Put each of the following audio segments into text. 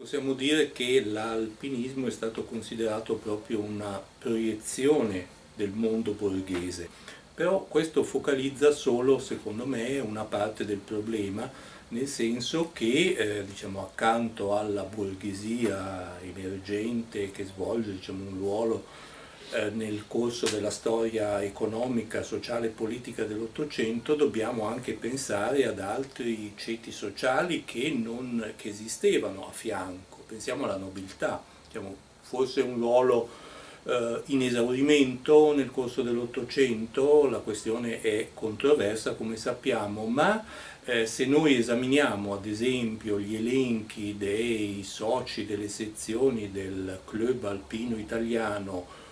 Possiamo dire che l'alpinismo è stato considerato proprio una proiezione del mondo borghese, però questo focalizza solo, secondo me, una parte del problema, nel senso che eh, diciamo, accanto alla borghesia emergente che svolge diciamo, un ruolo eh, nel corso della storia economica, sociale e politica dell'Ottocento dobbiamo anche pensare ad altri ceti sociali che, non, che esistevano a fianco, pensiamo alla nobiltà, diciamo, forse un ruolo eh, in esaurimento nel corso dell'Ottocento, la questione è controversa come sappiamo, ma eh, se noi esaminiamo ad esempio gli elenchi dei soci delle sezioni del club alpino italiano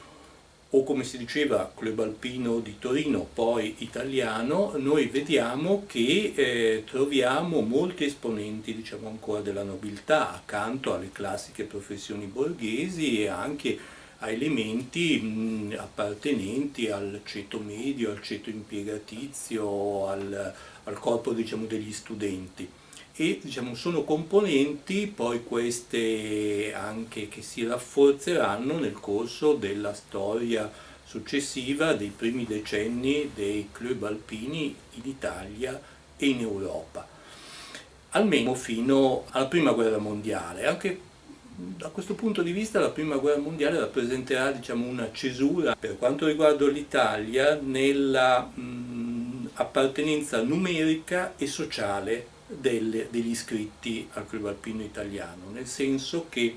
o come si diceva Club Alpino di Torino, poi italiano, noi vediamo che eh, troviamo molti esponenti diciamo ancora della nobiltà accanto alle classiche professioni borghesi e anche a elementi mh, appartenenti al ceto medio, al ceto impiegatizio, al, al corpo diciamo, degli studenti e diciamo, sono componenti poi queste anche che si rafforzeranno nel corso della storia successiva dei primi decenni dei club alpini in Italia e in Europa, almeno fino alla prima guerra mondiale. Anche da questo punto di vista la prima guerra mondiale rappresenterà diciamo, una cesura per quanto riguarda l'Italia nella mh, appartenenza numerica e sociale delle, degli iscritti al Club Alpino Italiano, nel senso che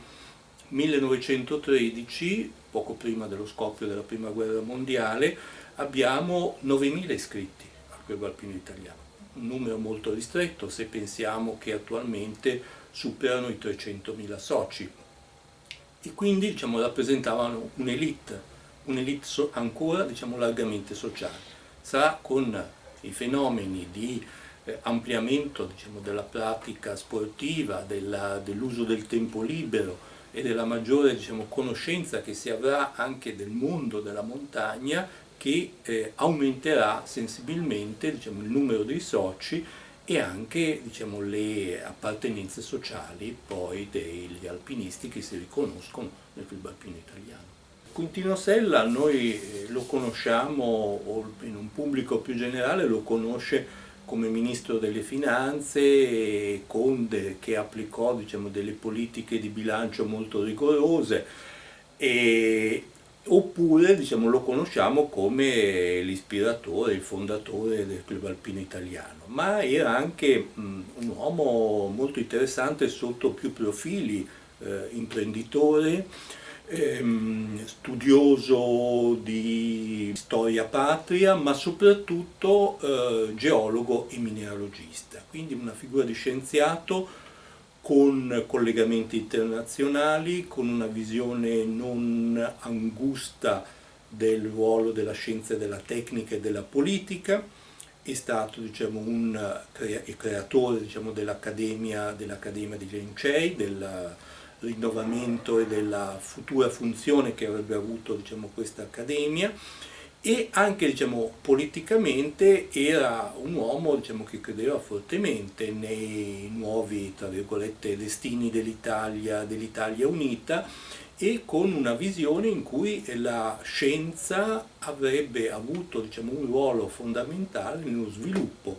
1913, poco prima dello scoppio della Prima Guerra Mondiale, abbiamo 9.000 iscritti al Club Alpino Italiano, un numero molto ristretto se pensiamo che attualmente superano i 300.000 soci e quindi diciamo, rappresentavano un'elite, un'elite ancora diciamo, largamente sociale. Sarà con i fenomeni di ampliamento diciamo, della pratica sportiva, dell'uso del tempo libero e della maggiore diciamo, conoscenza che si avrà anche del mondo della montagna che eh, aumenterà sensibilmente diciamo, il numero dei soci e anche diciamo, le appartenenze sociali poi degli alpinisti che si riconoscono nel club alpino italiano. Quintino Sella noi eh, lo conosciamo, o in un pubblico più generale lo conosce come ministro delle finanze Conde che applicò diciamo, delle politiche di bilancio molto rigorose e, oppure diciamo, lo conosciamo come l'ispiratore, il fondatore del club alpino italiano. Ma era anche mh, un uomo molto interessante sotto più profili eh, imprenditore ehm, studioso di storia patria, ma soprattutto eh, geologo e mineralogista, quindi una figura di scienziato con collegamenti internazionali, con una visione non angusta del ruolo della scienza, della tecnica e della politica, è stato diciamo, un creatore diciamo, dell'Accademia dell di Lencei, della, rinnovamento e della futura funzione che avrebbe avuto diciamo, questa accademia. E anche diciamo, politicamente era un uomo diciamo, che credeva fortemente nei nuovi destini dell'Italia dell unita e con una visione in cui la scienza avrebbe avuto diciamo, un ruolo fondamentale nello sviluppo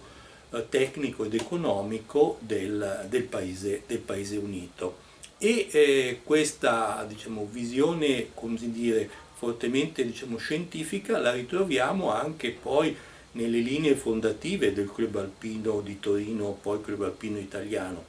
eh, tecnico ed economico del, del, paese, del paese unito e eh, questa diciamo, visione dire, fortemente diciamo, scientifica la ritroviamo anche poi nelle linee fondative del Club Alpino di Torino, poi Club Alpino Italiano,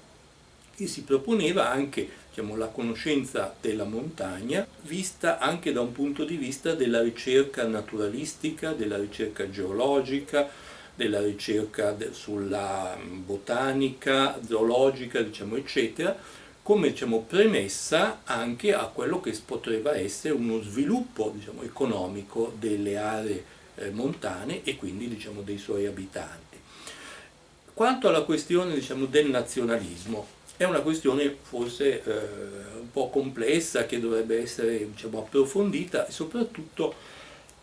che si proponeva anche diciamo, la conoscenza della montagna vista anche da un punto di vista della ricerca naturalistica, della ricerca geologica, della ricerca sulla botanica, zoologica, diciamo, eccetera, come diciamo, premessa anche a quello che poteva essere uno sviluppo diciamo, economico delle aree eh, montane e quindi diciamo, dei suoi abitanti. Quanto alla questione diciamo, del nazionalismo, è una questione forse eh, un po' complessa che dovrebbe essere diciamo, approfondita e soprattutto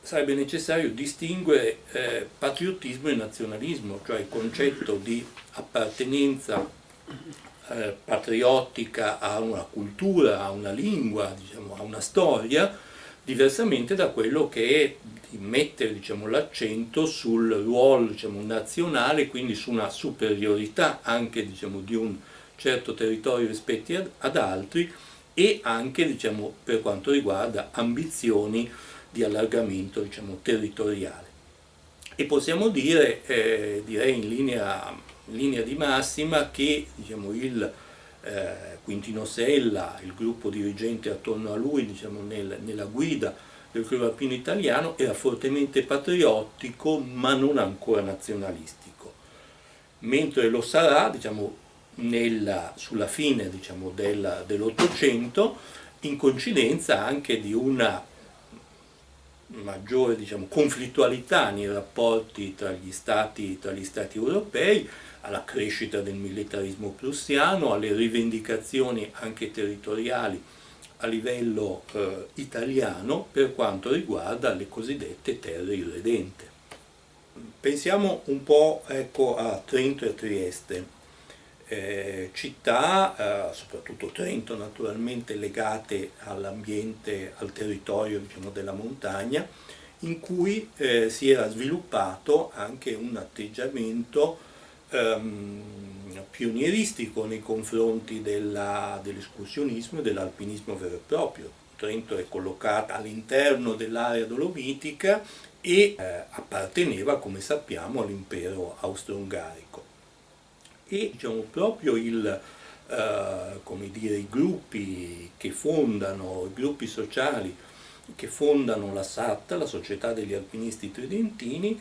sarebbe necessario distinguere eh, patriottismo e nazionalismo, cioè il concetto di appartenenza eh, patriottica, ha una cultura, ha una lingua, diciamo, ha una storia, diversamente da quello che è di mettere diciamo, l'accento sul ruolo diciamo, nazionale, quindi su una superiorità anche diciamo, di un certo territorio rispetto ad altri e anche diciamo, per quanto riguarda ambizioni di allargamento diciamo, territoriale. E possiamo dire, eh, direi in linea, in linea, di massima, che diciamo, il eh, Quintino Sella, il gruppo dirigente attorno a lui diciamo, nel, nella guida del club alpino italiano era fortemente patriottico ma non ancora nazionalistico, mentre lo sarà diciamo, nella, sulla fine diciamo, dell'Ottocento in coincidenza anche di una maggiore diciamo, conflittualità nei rapporti tra gli, stati, tra gli stati europei, alla crescita del militarismo prussiano, alle rivendicazioni anche territoriali a livello eh, italiano per quanto riguarda le cosiddette terre irredente. Pensiamo un po' ecco, a Trento e a Trieste, eh, città, eh, soprattutto Trento naturalmente, legate all'ambiente, al territorio diciamo, della montagna, in cui eh, si era sviluppato anche un atteggiamento ehm, pionieristico nei confronti dell'escursionismo dell e dell'alpinismo vero e proprio. Trento è collocata all'interno dell'area dolomitica e eh, apparteneva, come sappiamo, all'impero austro-ungarico. E diciamo, proprio il, eh, dire, i gruppi che fondano, i gruppi sociali che fondano la SAT, la Società degli Alpinisti Tridentini,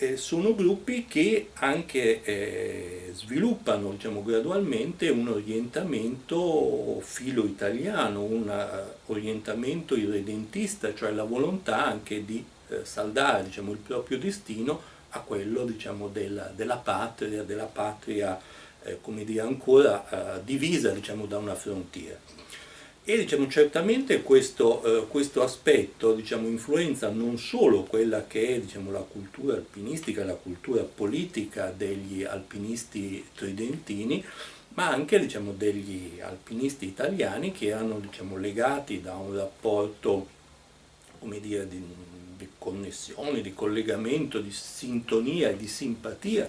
eh, sono gruppi che anche eh, sviluppano diciamo, gradualmente un orientamento filo-italiano, un eh, orientamento irredentista, cioè la volontà anche di eh, saldare diciamo, il proprio destino a quello diciamo, della, della, patria, della patria eh, dire, ancora divisa diciamo, da una frontiera. E diciamo, certamente questo, eh, questo aspetto diciamo, influenza non solo quella che è diciamo, la cultura alpinistica, la cultura politica degli alpinisti tridentini, ma anche diciamo, degli alpinisti italiani che erano diciamo, legati da un rapporto dire, di, di connessione, di collegamento, di sintonia e di simpatia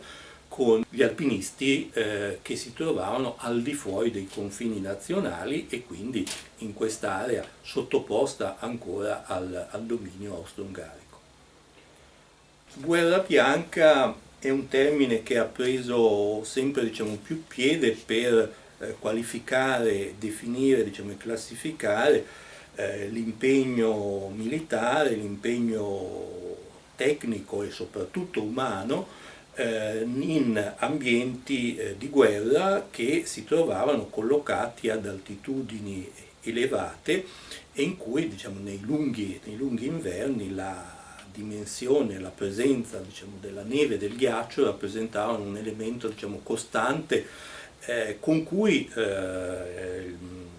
con gli alpinisti eh, che si trovavano al di fuori dei confini nazionali e quindi in quest'area sottoposta ancora al, al dominio austro-ungarico. Guerra bianca è un termine che ha preso sempre diciamo, più piede per eh, qualificare, definire diciamo, e classificare eh, l'impegno militare, l'impegno tecnico e soprattutto umano in ambienti eh, di guerra che si trovavano collocati ad altitudini elevate e in cui diciamo, nei, lunghi, nei lunghi inverni la dimensione, la presenza diciamo, della neve e del ghiaccio rappresentavano un elemento diciamo, costante eh, con cui eh,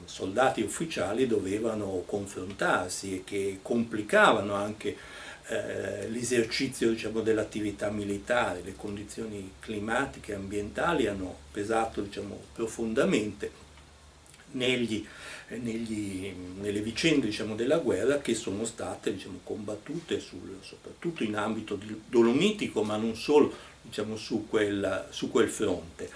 soldati ufficiali dovevano confrontarsi e che complicavano anche eh, l'esercizio diciamo, dell'attività militare, le condizioni climatiche e ambientali hanno pesato diciamo, profondamente negli, negli, nelle vicende diciamo, della guerra che sono state diciamo, combattute sul, soprattutto in ambito dolomitico ma non solo diciamo, su, quel, su quel fronte.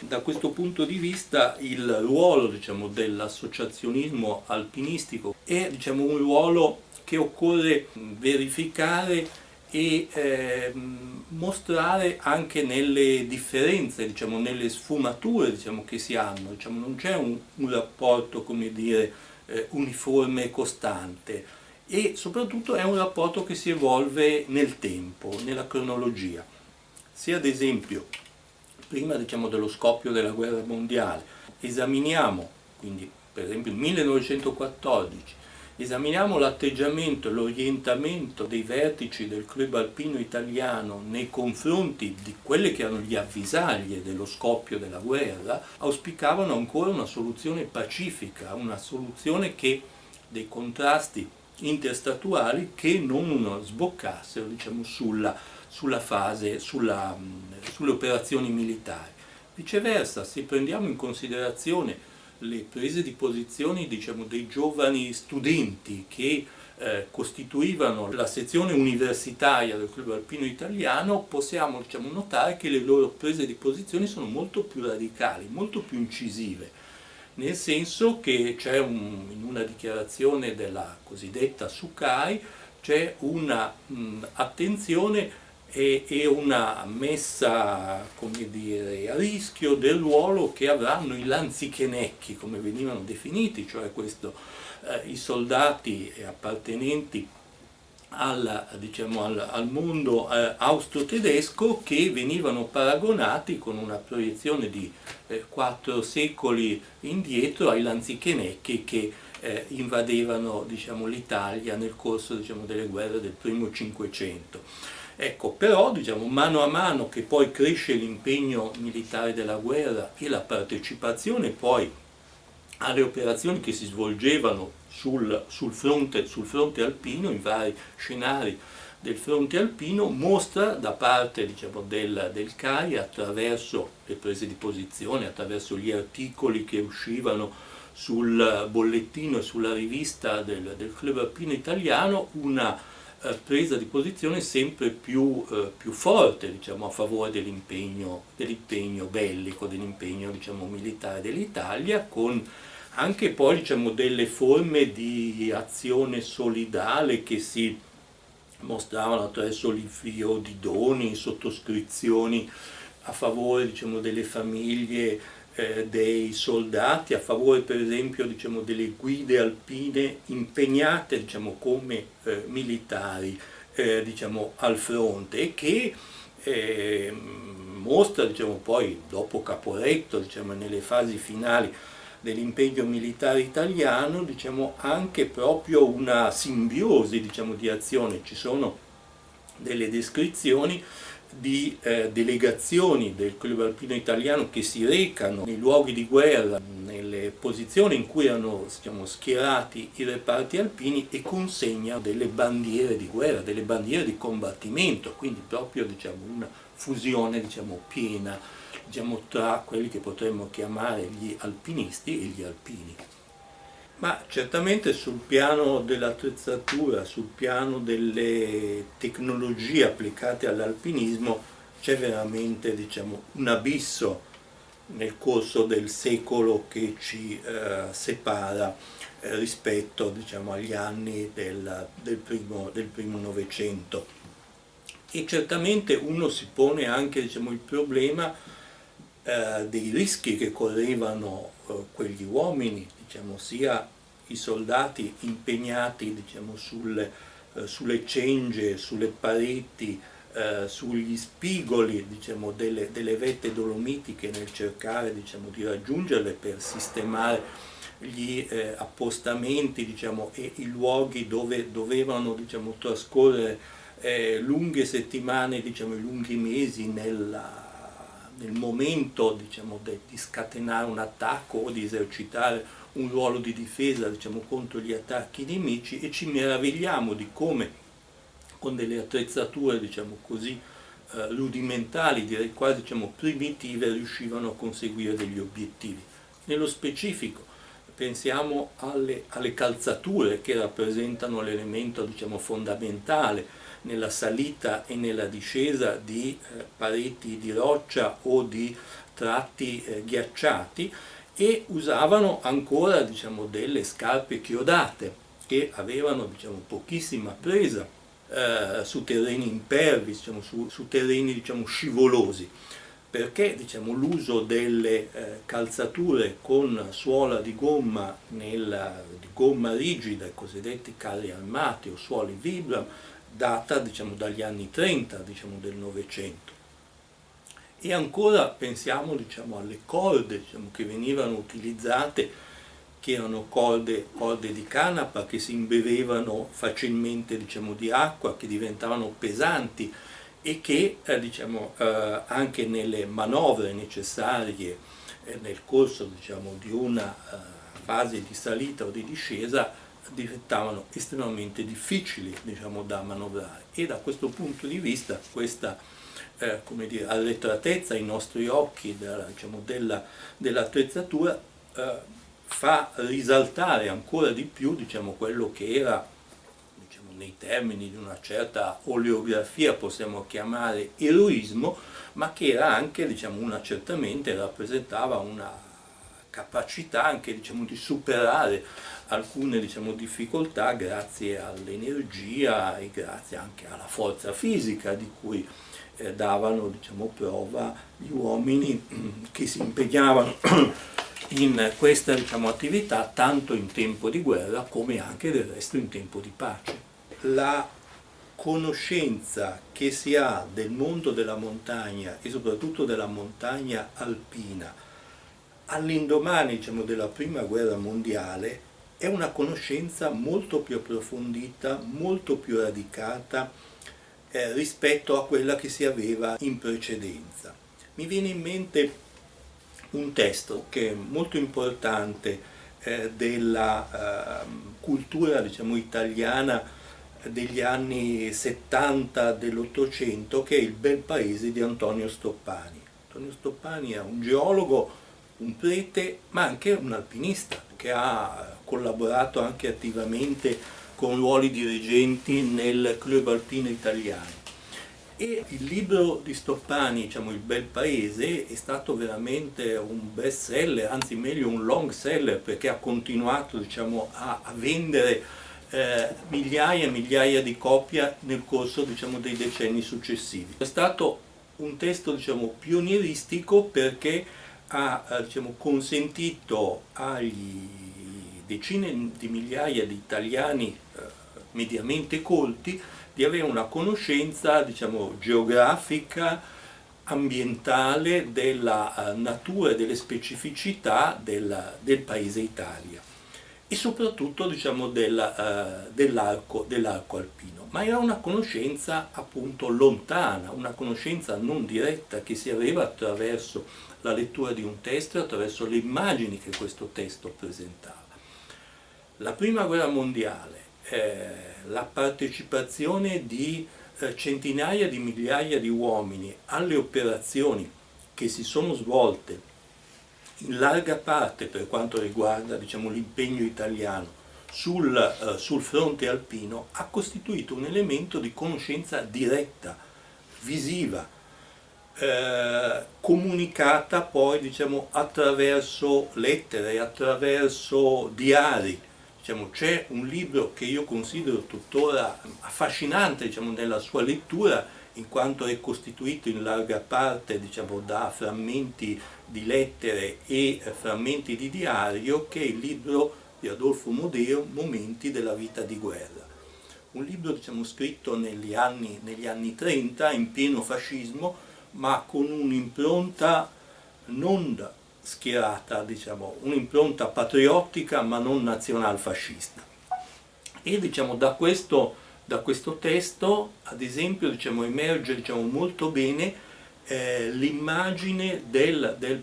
Da questo punto di vista il ruolo diciamo, dell'associazionismo alpinistico è un ruolo che occorre verificare e eh, mostrare anche nelle differenze, diciamo, nelle sfumature diciamo, che si hanno, diciamo, non c'è un, un, rapporto dire, eh, uniforme e costante e soprattutto è un rapporto che si evolve nel tempo, nella cronologia. Se ad esempio, prima diciamo, dello scoppio della guerra mondiale, esaminiamo, quindi per esempio il 1914, esaminiamo l'atteggiamento e l'orientamento dei vertici del club alpino italiano nei confronti di quelle che erano gli avvisaglie dello scoppio della guerra, auspicavano ancora una soluzione pacifica, una soluzione che dei contrasti interstatuali che non sboccassero diciamo, sulla, sulla fase, sulla, sulle operazioni militari. Viceversa, se prendiamo in considerazione le prese di posizione diciamo, dei giovani studenti che eh, costituivano la sezione universitaria del club alpino italiano, possiamo diciamo, notare che le loro prese di posizione sono molto più radicali, molto più incisive, nel senso che c'è un, in una dichiarazione della cosiddetta Sukai c'è un'attenzione e, e, una messa dire, a rischio del ruolo che avranno i lanzichenecchi, come venivano definiti, cioè questo eh, i soldati appartenenti al, diciamo, al, al mondo eh, austro-tedesco che venivano paragonati con una proiezione di eh, quattro secoli indietro ai lanzichenecchi che eh, invadevano diciamo, l'Italia nel corso diciamo, delle guerre del primo Cinquecento. Ecco, però diciamo, mano a mano che poi cresce l'impegno militare della guerra e la partecipazione poi alle operazioni che si svolgevano sul, sul, fronte, sul fronte alpino, in vari scenari del fronte alpino, mostra da parte diciamo, del, del CAI attraverso le prese di posizione, attraverso gli articoli che uscivano sul bollettino e sulla rivista del, del Club Alpino Italiano una eh, presa di posizione sempre più, eh, più forte diciamo, a favore dell'impegno dell bellico, dell'impegno diciamo, militare dell'Italia con anche poi diciamo, delle forme di azione solidale che si mostravano attraverso l'invio di doni, sottoscrizioni a favore diciamo, delle famiglie eh, dei soldati, a favore per esempio diciamo, delle guide alpine impegnate diciamo, come eh, militari eh, diciamo, al fronte e che eh, mostra diciamo, poi dopo Caporetto diciamo, nelle fasi finali dell'impegno militare italiano diciamo, anche proprio una simbiosi di azione, ci sono delle descrizioni di eh, delegazioni del club alpino italiano che si recano nei luoghi di guerra, nelle posizioni in cui erano diciamo, schierati i reparti alpini e consegnano delle bandiere di guerra, delle bandiere di combattimento, quindi proprio diciamo, una fusione diciamo, piena diciamo, tra quelli che potremmo chiamare gli alpinisti e gli alpini. Ma certamente sul piano dell'attrezzatura, sul piano delle tecnologie applicate all'alpinismo c'è veramente diciamo, un abisso nel corso del secolo che ci eh, separa eh, rispetto diciamo, agli anni del, del, primo, del primo Novecento. E certamente uno si pone anche diciamo, il problema eh, dei rischi che correvano quegli uomini, diciamo, sia i soldati impegnati diciamo, sulle, eh, sulle cengie, sulle pareti, eh, sugli spigoli diciamo, delle, delle, vette dolomitiche nel cercare diciamo, di raggiungerle per sistemare gli eh, appostamenti diciamo, e i luoghi dove dovevano diciamo, trascorrere eh, lunghe settimane, diciamo, lunghi mesi nella, nel momento diciamo, di scatenare un attacco o di esercitare un ruolo di difesa diciamo, contro gli attacchi nemici e ci meravigliamo di come con delle attrezzature diciamo così, eh, rudimentali, direi quasi diciamo, primitive, riuscivano a conseguire degli obiettivi. Nello specifico pensiamo alle, alle calzature che rappresentano l'elemento diciamo, fondamentale nella salita e nella discesa di eh, pareti di roccia o di tratti eh, ghiacciati e usavano ancora diciamo, delle scarpe chiodate che avevano diciamo, pochissima presa eh, su terreni impervi, diciamo, su, su, terreni diciamo, scivolosi. Perché diciamo, l'uso delle eh, calzature con suola di gomma, nella, di gomma rigida, i cosiddetti carri armati o suoli Vibram, data diciamo, dagli anni 30 diciamo, del Novecento. E ancora pensiamo diciamo, alle corde diciamo, che venivano utilizzate, che erano corde, corde, di canapa che si imbevevano facilmente diciamo, di acqua, che diventavano pesanti e che eh, diciamo, eh, anche nelle manovre necessarie eh, nel corso di una eh, fase di salita o di discesa diventavano estremamente difficili diciamo, da manovrare. E da questo punto di vista questa eh, come dire, arretratezza ai nostri occhi diciamo, dell'attrezzatura eh, fa risaltare ancora di più diciamo, quello che era diciamo, nei termini di una certa oleografia possiamo chiamare eroismo ma che era anche diciamo, una, certamente rappresentava una capacità anche diciamo, di superare alcune diciamo, difficoltà grazie all'energia e grazie anche alla forza fisica di cui eh, davano diciamo, prova gli uomini che si impegnavano in questa diciamo, attività tanto in tempo di guerra come anche del resto in tempo di pace. La conoscenza che si ha del mondo della montagna e soprattutto della montagna alpina all'indomani diciamo, della prima guerra mondiale è una conoscenza molto più approfondita, molto più radicata eh, rispetto a quella che si aveva in precedenza. Mi viene in mente un testo che è molto importante eh, della eh, cultura diciamo, italiana degli anni 70 dell'Ottocento che è Il bel paese di Antonio Stoppani. Antonio Stoppani è un geologo, un prete ma anche un alpinista che ha collaborato anche attivamente con ruoli dirigenti nel club alpino italiano e il libro di Stoppani, diciamo Il bel paese, è stato veramente un best seller, anzi meglio un long seller perché ha continuato diciamo, a, a, vendere eh, migliaia e migliaia di copie nel corso diciamo, dei decenni successivi. È stato un testo diciamo, pionieristico perché ha eh, diciamo, consentito agli decine di migliaia di italiani eh, mediamente colti di avere una conoscenza diciamo, geografica, ambientale della uh, natura e delle specificità del, del, paese Italia e soprattutto diciamo, del, uh, dell'arco dell alpino. Ma era una conoscenza appunto lontana, una conoscenza non diretta che si aveva attraverso la lettura di un testo e attraverso le immagini che questo testo presentava. La prima guerra mondiale eh, la partecipazione di eh, centinaia di migliaia di uomini alle operazioni che si sono svolte in larga parte per quanto riguarda diciamo, l'impegno italiano sul, eh, sul, fronte alpino ha costituito un elemento di conoscenza diretta, visiva, eh, comunicata poi diciamo, attraverso lettere, attraverso diari, Diciamo, c'è un libro che io considero tuttora affascinante diciamo, nella sua lettura in quanto è costituito in larga parte diciamo, da frammenti di lettere e frammenti di diario che è il libro di Adolfo Modeo Momenti della vita di guerra. Un libro diciamo, scritto negli anni, negli anni 30 in pieno fascismo ma con un'impronta non schierata, diciamo, un'impronta patriottica ma non nazionalfascista. E diciamo, da, questo, da questo testo, ad esempio, diciamo, emerge diciamo, molto bene eh, l'immagine del, del,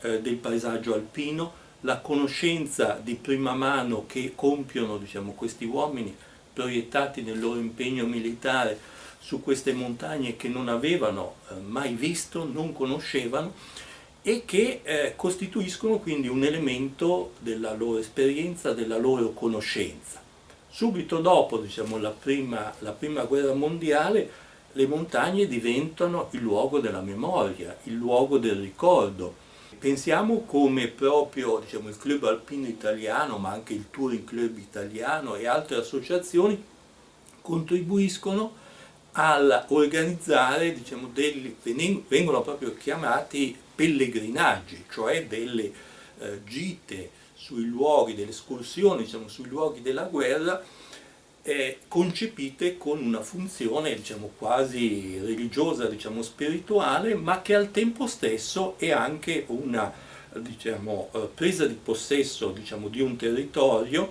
eh, del, paesaggio, alpino, la conoscenza di prima mano che compiono diciamo, questi uomini proiettati nel loro impegno militare su queste montagne che non avevano eh, mai visto, non conoscevano e che eh, costituiscono quindi un elemento della loro esperienza, della loro conoscenza. Subito dopo diciamo, la, prima, la prima guerra mondiale le montagne diventano il luogo della memoria, il luogo del ricordo. Pensiamo come proprio diciamo, il Club Alpino Italiano, ma anche il Touring Club Italiano e altre associazioni contribuiscono all'organizzare, diciamo, vengono proprio chiamati pellegrinaggi, cioè delle eh, gite sui luoghi, delle escursioni diciamo, sui luoghi della guerra eh, concepite con una funzione diciamo, quasi religiosa, diciamo, spirituale, ma che al tempo stesso è anche una diciamo, eh, presa di possesso diciamo, di un territorio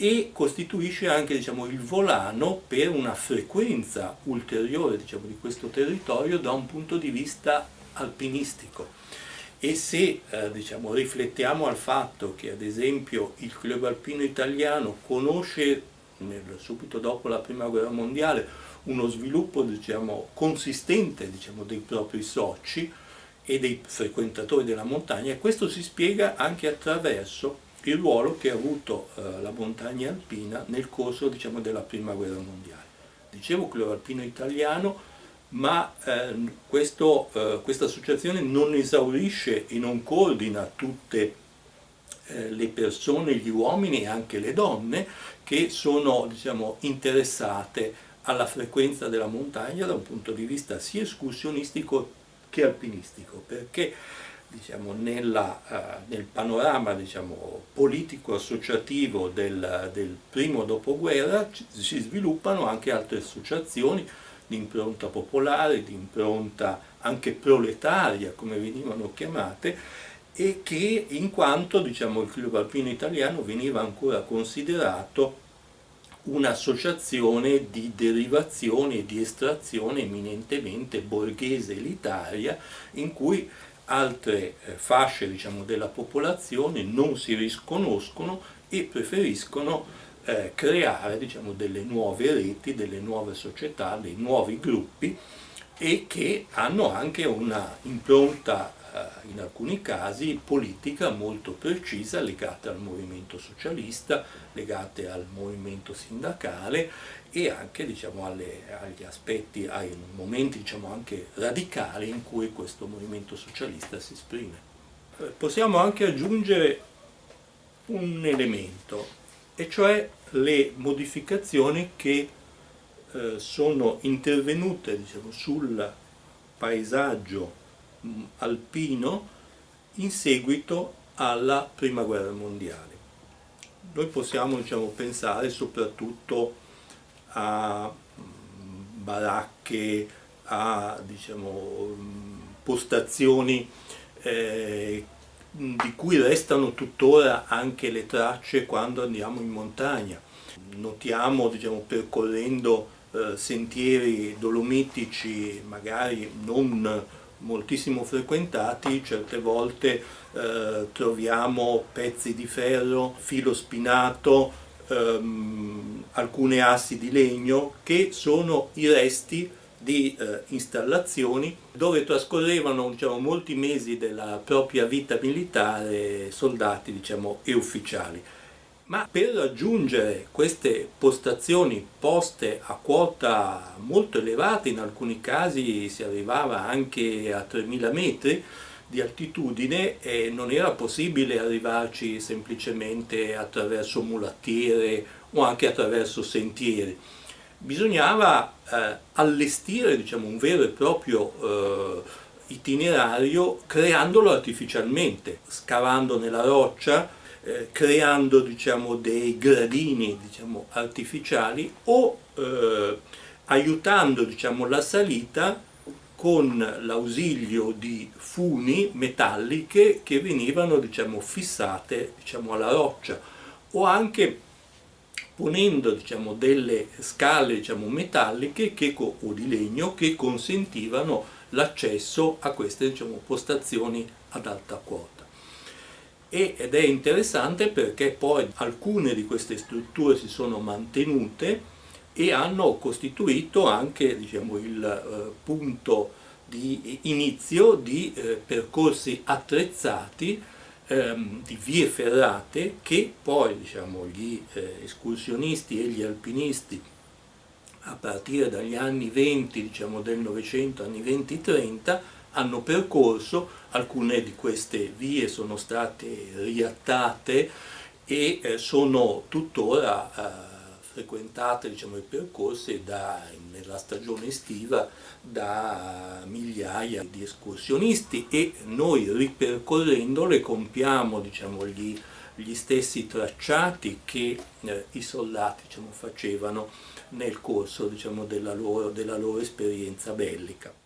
e costituisce anche diciamo, il volano per una frequenza ulteriore diciamo, di questo territorio da un punto di vista alpinistico. E se eh, diciamo, riflettiamo al fatto che ad esempio il club alpino italiano conosce nel, subito dopo la prima guerra mondiale uno sviluppo diciamo, consistente diciamo, dei propri soci e dei frequentatori della montagna questo si spiega anche attraverso il ruolo che ha avuto eh, la montagna alpina nel corso diciamo, della prima guerra mondiale. Dicevo club alpino italiano, ma eh, questo, eh, questa associazione non esaurisce e non coordina tutte eh, le persone, gli uomini e anche le donne che sono diciamo, interessate alla frequenza della montagna da un punto di vista sia escursionistico che alpinistico, perché diciamo, nella, uh, nel panorama diciamo, politico-associativo del, del, primo dopoguerra si sviluppano anche altre associazioni di impronta popolare, di impronta anche proletaria, come venivano chiamate, e che in quanto diciamo, il Club Alpino Italiano veniva ancora considerato un'associazione di derivazione e di estrazione eminentemente borghese elitaria in cui altre eh, fasce diciamo, della popolazione non si risconoscono e preferiscono eh, creare diciamo, delle nuove reti, delle nuove società, dei nuovi gruppi e che hanno anche una impronta eh, in alcuni casi politica molto precisa legata al movimento socialista, legate al movimento sindacale e anche diciamo, alle, agli aspetti, ai momenti diciamo, anche radicali in cui questo movimento socialista si esprime. Eh, possiamo anche aggiungere un elemento, e cioè le modificazioni che eh, sono intervenute diciamo, sul paesaggio mh, alpino in seguito alla prima guerra mondiale. Noi possiamo diciamo, pensare soprattutto a baracche, a diciamo, postazioni eh, di cui restano tuttora anche le tracce quando andiamo in montagna. Notiamo, diciamo, percorrendo eh, sentieri dolomitici magari non moltissimo frequentati, certe volte eh, troviamo pezzi di ferro, filo spinato, ehm, alcune assi di legno che sono i resti di eh, installazioni dove trascorrevano diciamo, molti mesi della propria vita militare soldati diciamo, e ufficiali. Ma per raggiungere queste postazioni poste a quota molto elevata, in alcuni casi si arrivava anche a 3000 metri di altitudine e non era possibile arrivarci semplicemente attraverso mulattiere o anche attraverso sentieri. Bisognava eh, allestire diciamo, un vero e proprio eh, itinerario creandolo artificialmente, scavando nella roccia, eh, creando diciamo, dei gradini diciamo, artificiali o eh, aiutando diciamo, la salita con l'ausilio di funi metalliche che venivano diciamo, fissate diciamo, alla roccia o anche ponendo diciamo, delle scale diciamo, metalliche che, o di legno che consentivano l'accesso a queste diciamo, postazioni ad alta quota. ed è interessante perché poi alcune di queste strutture si sono mantenute e hanno costituito anche diciamo, il eh, punto di inizio di eh, percorsi attrezzati ehm, di vie ferrate che poi diciamo, gli eh, escursionisti e gli alpinisti a partire dagli anni 20 diciamo, del Novecento, anni 20-30 hanno percorso, alcune di queste vie sono state riattate e sono tuttora frequentate diciamo, i percorsi da, nella stagione estiva da migliaia di escursionisti e noi ripercorrendole compiamo diciamo, gli, gli, stessi tracciati che eh, i soldati diciamo, facevano nel corso diciamo, della, loro, della loro esperienza bellica.